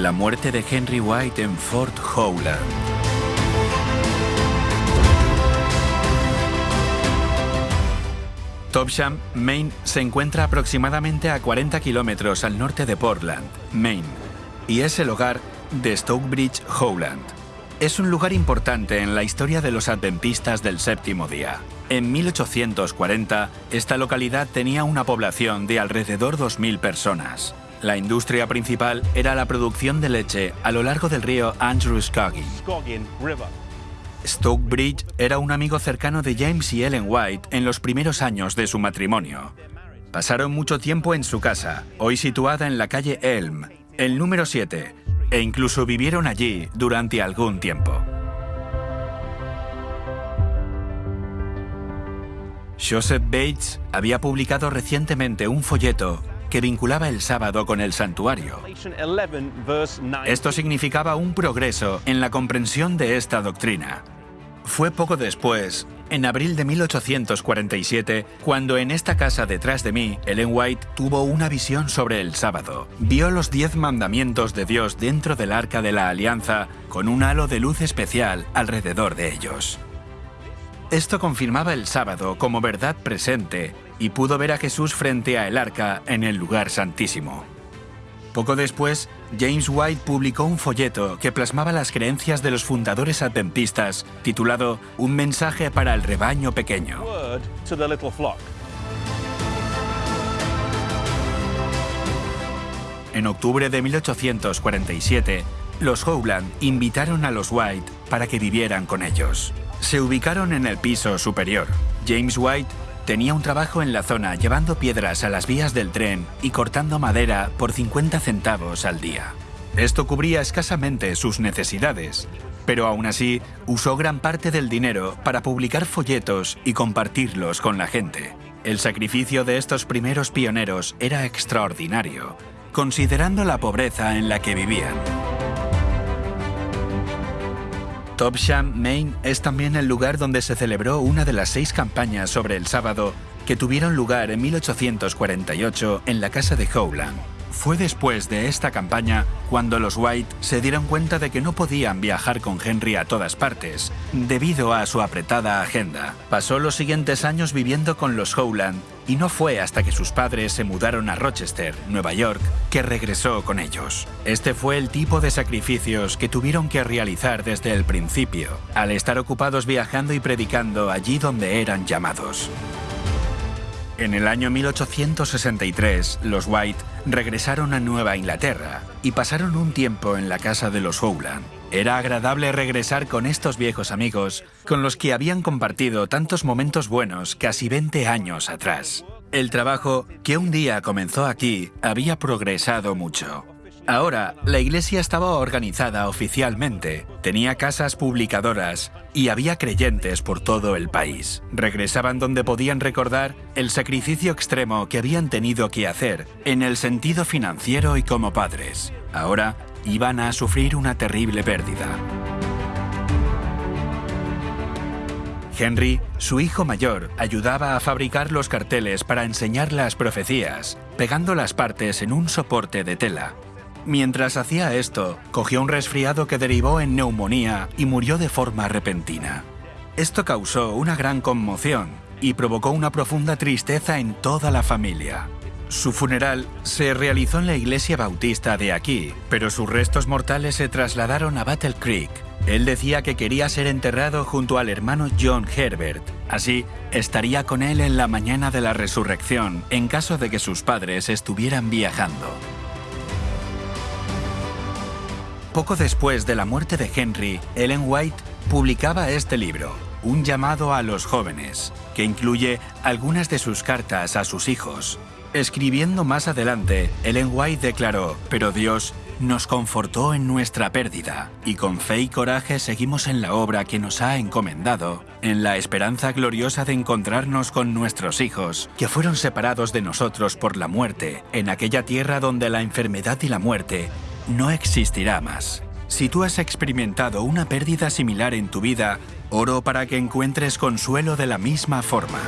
La muerte de Henry White en Fort Howland. Topsham, Maine, se encuentra aproximadamente a 40 kilómetros al norte de Portland, Maine, y es el hogar de Stokebridge Howland. Es un lugar importante en la historia de los adventistas del séptimo día. En 1840, esta localidad tenía una población de alrededor 2.000 personas. La industria principal era la producción de leche a lo largo del río Andrewscoggin. Stokebridge era un amigo cercano de James y Ellen White en los primeros años de su matrimonio. Pasaron mucho tiempo en su casa, hoy situada en la calle Elm, el número 7, e incluso vivieron allí durante algún tiempo. Joseph Bates había publicado recientemente un folleto que vinculaba el sábado con el santuario. Esto significaba un progreso en la comprensión de esta doctrina. Fue poco después, en abril de 1847, cuando en esta casa detrás de mí, Ellen White tuvo una visión sobre el sábado. Vio los diez mandamientos de Dios dentro del arca de la alianza con un halo de luz especial alrededor de ellos. Esto confirmaba el sábado como verdad presente y pudo ver a Jesús frente a el arca en el lugar santísimo. Poco después, James White publicó un folleto que plasmaba las creencias de los fundadores adventistas, titulado Un mensaje para el rebaño pequeño. En octubre de 1847, los Howland invitaron a los White para que vivieran con ellos. Se ubicaron en el piso superior. James White Tenía un trabajo en la zona llevando piedras a las vías del tren y cortando madera por 50 centavos al día. Esto cubría escasamente sus necesidades, pero aún así usó gran parte del dinero para publicar folletos y compartirlos con la gente. El sacrificio de estos primeros pioneros era extraordinario, considerando la pobreza en la que vivían. Topsham, Maine es también el lugar donde se celebró una de las seis campañas sobre el sábado que tuvieron lugar en 1848 en la casa de Howland. Fue después de esta campaña cuando los White se dieron cuenta de que no podían viajar con Henry a todas partes, debido a su apretada agenda. Pasó los siguientes años viviendo con los Howland y no fue hasta que sus padres se mudaron a Rochester, Nueva York, que regresó con ellos. Este fue el tipo de sacrificios que tuvieron que realizar desde el principio, al estar ocupados viajando y predicando allí donde eran llamados. En el año 1863, los White regresaron a Nueva Inglaterra y pasaron un tiempo en la casa de los Howland. Era agradable regresar con estos viejos amigos con los que habían compartido tantos momentos buenos casi 20 años atrás. El trabajo que un día comenzó aquí había progresado mucho. Ahora, la iglesia estaba organizada oficialmente, tenía casas publicadoras y había creyentes por todo el país. Regresaban donde podían recordar el sacrificio extremo que habían tenido que hacer en el sentido financiero y como padres. Ahora iban a sufrir una terrible pérdida. Henry, su hijo mayor, ayudaba a fabricar los carteles para enseñar las profecías, pegando las partes en un soporte de tela. Mientras hacía esto, cogió un resfriado que derivó en neumonía y murió de forma repentina. Esto causó una gran conmoción y provocó una profunda tristeza en toda la familia. Su funeral se realizó en la iglesia bautista de aquí, pero sus restos mortales se trasladaron a Battle Creek. Él decía que quería ser enterrado junto al hermano John Herbert. Así, estaría con él en la mañana de la resurrección en caso de que sus padres estuvieran viajando. Poco después de la muerte de Henry, Ellen White publicaba este libro, Un llamado a los jóvenes, que incluye algunas de sus cartas a sus hijos. Escribiendo más adelante, Ellen White declaró, pero Dios nos confortó en nuestra pérdida, y con fe y coraje seguimos en la obra que nos ha encomendado, en la esperanza gloriosa de encontrarnos con nuestros hijos, que fueron separados de nosotros por la muerte, en aquella tierra donde la enfermedad y la muerte no existirá más. Si tú has experimentado una pérdida similar en tu vida, oro para que encuentres consuelo de la misma forma.